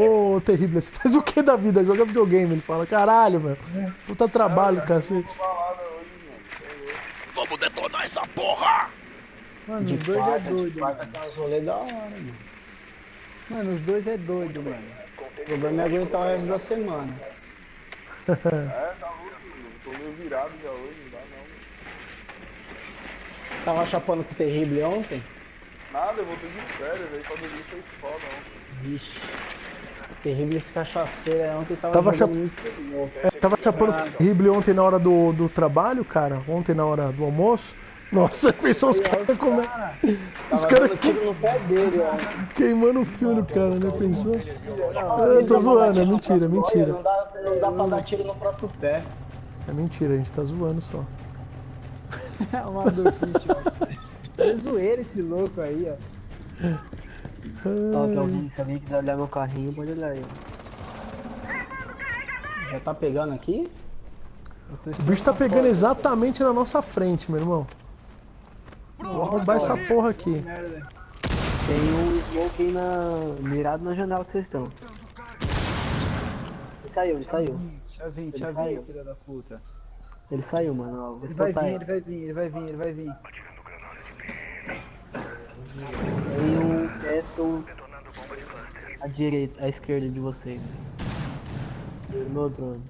Ô, terrível, você faz o que da vida? Joga videogame. Ele fala, caralho, meu. Puta trabalho, cacete. Vamos detonar essa porra! Mano, os dois é doido, mano. da hora, mano. Mano, os dois é doido, mano. O problema é aguentar o resto da semana. É, tá louco, mano. Tô meio virado já hoje, não dá não. Tava chapando com o terrível ontem? Nada, eu voltei de férias, aí pra dormir foi foda ontem. Vixe. Cachaceiro aí ontem tava, Tava jogando muito. É, tava chapando terrível ontem na hora do, do trabalho, cara. Ontem na hora do almoço. Nossa, pensou os caras como é. Os caras que, queimando o filho do cara, né? Pensou? Eu tô zoando, é mentira, é Não mentira. dá, não dá pra dar tiro no próprio pé. É mentira, a gente tá zoando só. É uma dofiche, É zoeira esse louco aí, ó. Ó, que alguém, se alguém quiser olhar meu carrinho, pode olhar aí. Já tá pegando aqui? O bicho tá pegando exatamente na nossa frente, meu irmão. Vou arrombar essa porra aqui. Tem um smoke aí na... mirado na janela que vocês estão. Ele saiu, ele saiu. Caiu. vir, filho da puta. Ele saiu, mano. Ele vai vir, ele vai vir, ele vai vir, ele vai vir. Castle à direita, à esquerda de vocês. No drone.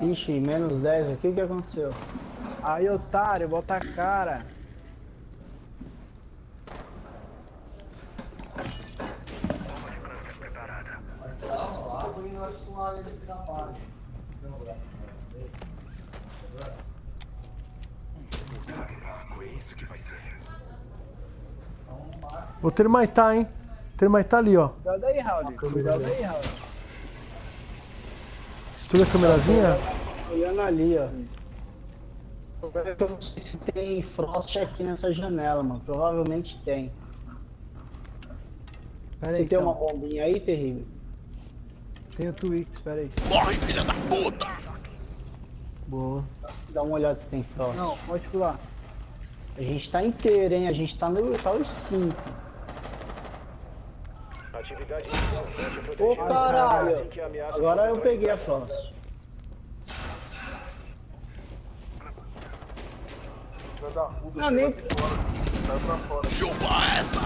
Ixi, menos 10 aqui, o que aconteceu? Aí, otário, bota a cara. Vou termaitar, hein? Termaitar ali, ó. Cuidado aí, Raul. Cuidado aí, Raul. Estuda a câmerazinha. Olhando ali, ó. Eu não sei se tem frost aqui nessa janela, mano. Provavelmente tem. Pera aí, Você tem uma então. bombinha aí, terrível? Tem o Twix, pera aí. Morre, filha da puta! Boa. Dá uma olhada se tem frost. Não, pode pular. A gente tá inteiro, hein? A gente tá no tá os 5. Atividade inicial. Fecha Ô protegida. caralho! Assim a Agora eu peguei a puta, Não, nem. pra fora. Chupa essa!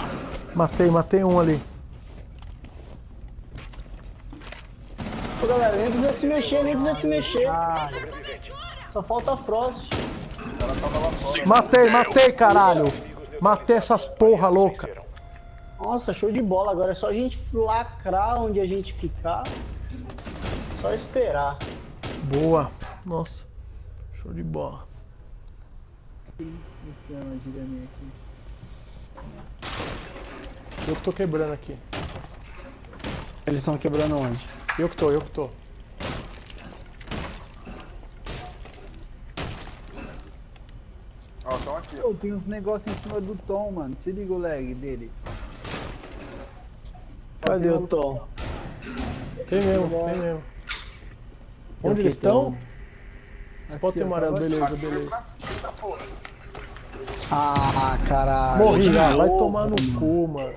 Matei, matei um ali. Ô galera, nem precisa se mexer, nem precisa se mexer. sobrevivente. Só falta frost. Matei, matei, caralho. Matei essas porra louca. Nossa, show de bola. Agora é só a gente lacrar onde a gente ficar. Só esperar. Boa. Nossa. Show de bola. Eu que tô quebrando aqui. Eles estão quebrando onde? Eu que tô, eu que tô. Pô, tem uns negócios em cima do Tom, mano. Se liga o lag dele. Cadê o Tom? Tem mesmo, tem mesmo. Onde eles estão? Spot amarelo, beleza, beleza. Ah, caralho. Morri, ah, vai tomar no cu, mano.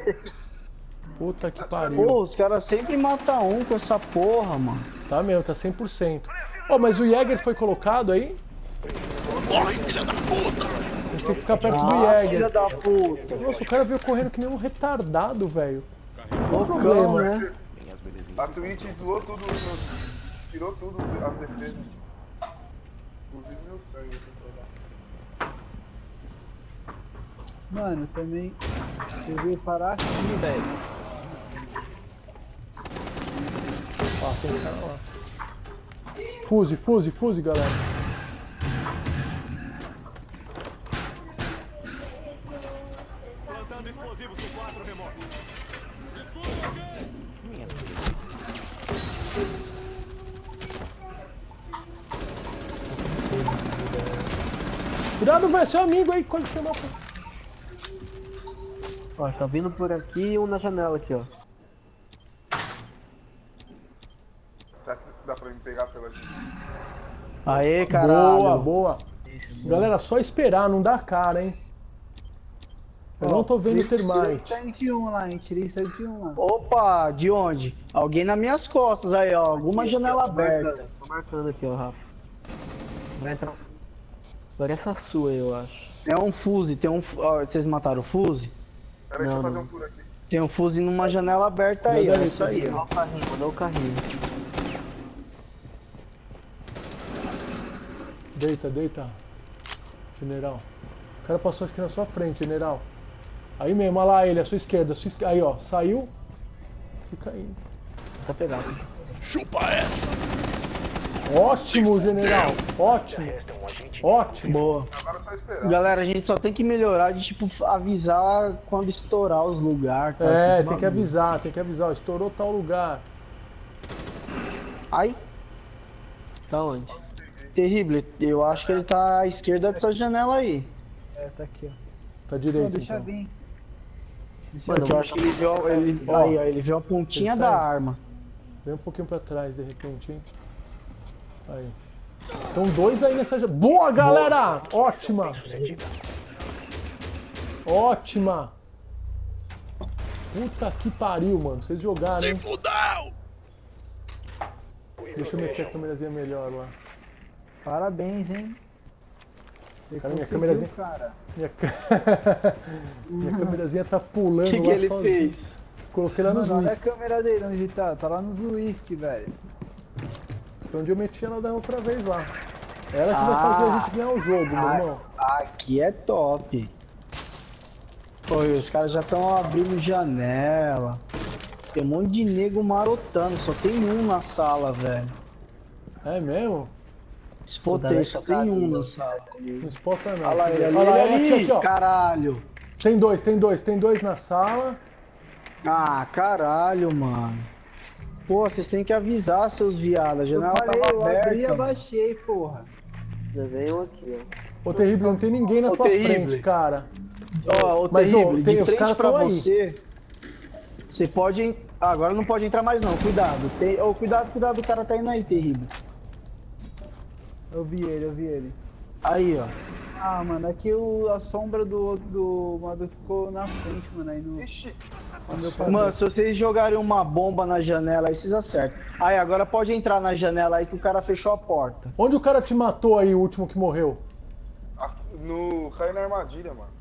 Puta que pariu. Pô, os caras sempre matam um com essa porra, mano. Tá mesmo, tá 100%. Ó, mas o Jäger foi colocado aí? Morre, filha da puta! Tem que ficar perto do Ah, filha Jäger. da puta. Nossa, o cara veio correndo que nem um retardado, velho. Loucão, problema. né? A Twitch zoou tudo, meu- tirou tudo as defesas. Inclusive meu sangue. eu. Mano, também. Você veio parar aqui, velho. Ó, tem cara lá. Fuse, fuse, fuse, galera. Cuidado, velho, seu amigo aí, quando chamar. Ó, tá vindo por aqui e um na janela aqui, ó. Será que dá pra me pegar pela gente? Aê, caralho. Boa, boa. Galera, só esperar, não dá cara, hein? Eu não tô vendo termite. 101 lá, hein? Tirei 101 lá. Opa, de onde? Alguém nas minhas costas aí, ó. Alguma janela aberta. Tô marcando aqui, ó, Rafa. Vai entrar. Agora essa sua, eu acho. É um fuse, tem um. ó, vocês mataram o fuse? Pera aí, deixa Não, eu fazer um tour aqui. Tem um fuse numa janela aberta aí, ó. Manda aí, Isso aí, Mandou ó. o carrinho, mandou o carrinho. Deita, deita. General. O cara passou acho que na sua frente, general. Aí mesmo, olha lá ele, à sua esquerda. à sua esquerda. Aí, ó, saiu. Fica aí. Tá pegado. Chupa essa. Ótimo, general. Ótimo. Agente Ótimo. Boa. Agora é. Galera, a gente só tem que melhorar de tipo avisar quando estourar os lugares. tá? É, Esses tem que avisar, tem que avisar. ó, Estourou tal lugar. Ai, Tá onde? terrível. Eu acho que ele tá à esquerda dessa janela aí. É, tá aqui, ó. Tá Não, direito, deixa então. vir. Mano, eu acho que ele viu, ele, Ó. aí, ó, ele viu a pontinha Ele da tá- arma. Vem um pouquinho pra trás, de repente, hein. Aí. Então dois aí nessa... Boa, galera! Ótima! Ótima! Puta que pariu, mano. Vocês jogaram, Se hein? fudeu. Deixa eu meter a câmerazinha melhor lá. Parabéns, hein? Cara, minha câmerazinha-. Minha, minha câmerazinha tá O pulando que, que lá ele sozinho. fez? Coloquei lá nos Mano, olha a câmera dele onde tá. Tá lá nos whisky, velho. Foi onde eu meti ela da outra vez lá. Ela que vai fazer a gente ganhar o jogo, meu Ah, irmão. Aqui é top. Pô, os caras já estão abrindo janela. Tem um monte de nego marotando, só tem um na sala, velho. É mesmo? Só tem um na sala. Não espota não. Olha lá ele ali, Olha lá, ele aqui, aqui, ó. caralho. Tem dois, tem dois, tem dois na sala. Ah, caralho, mano. Pô, vocês têm que avisar, seus viados. A Eu janela falei, tava eu abri e aberta. abaixei, porra. Já veio aqui, ó. Ô, terrível, não tem ninguém na Ô, tua terrível. frente, cara. Ó, ô, Mas, ô, terrível, tem- de os frente caras pra aí. você. Você pode. Ah, agora não pode entrar mais não, cuidado. Tem... Ô, cuidado, cuidado, o cara tá indo aí, terrível. Eu vi ele, eu vi ele. Aí, ó. Ah, mano, aqui o, a sombra do do Madu ficou na frente, mano, aí no. Passei. Mano, se vocês jogarem uma bomba na janela aí, vocês acertam. Aí, agora pode entrar na janela aí que o cara fechou a porta. Onde o cara te matou aí, o último que morreu? Ah, No... Caiu na armadilha, mano.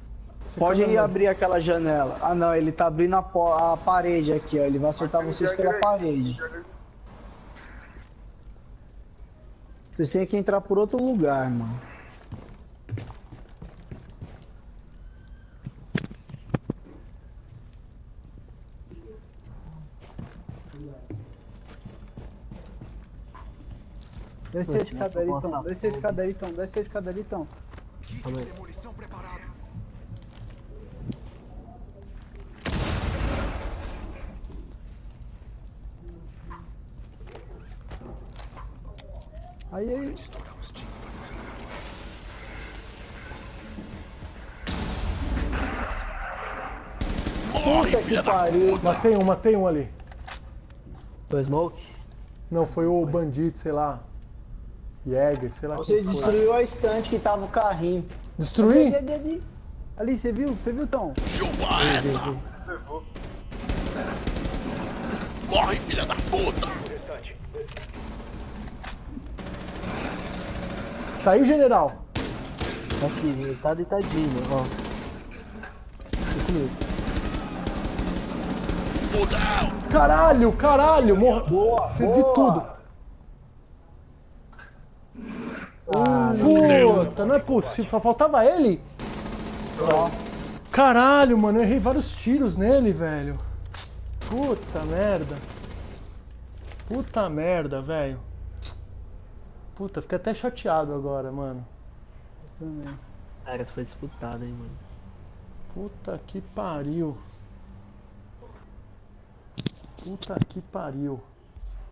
Esse Pode ir abrir aquela janela. Ah, não, ele tá abrindo a, a parede aqui, ó. Ele vai acertar vocês pela parede. Vocês têm que entrar por outro lugar, mano. Desce a escada ali, Tom. Desce a escada ali, Tom. Desce a escada ali, Tom. Aí, aí. Morre, filha da puta. Matei um, matei um ali. Foi smoke? Não, foi o bandido, sei lá. Jäger, sei lá Você quem foi. destruiu a estante que tava o carrinho. Destruí? Ali, ali, ali. Ali, você viu? Você viu, Tom? Chupa essa. Morre, filha da puta. Tá aí, general? Tá aqui, tá deitadinho, ó. Caralho, caralho, morra. Boa, Fiz de tudo. Ah, Puta, não é possível, só faltava ele? Caralho, mano, eu errei vários tiros nele, velho. Puta merda. Puta merda, velho. Puta, fiquei até chateado agora, mano. também. Cara, foi disputado, hein, mano. Puta que pariu. Puta que pariu.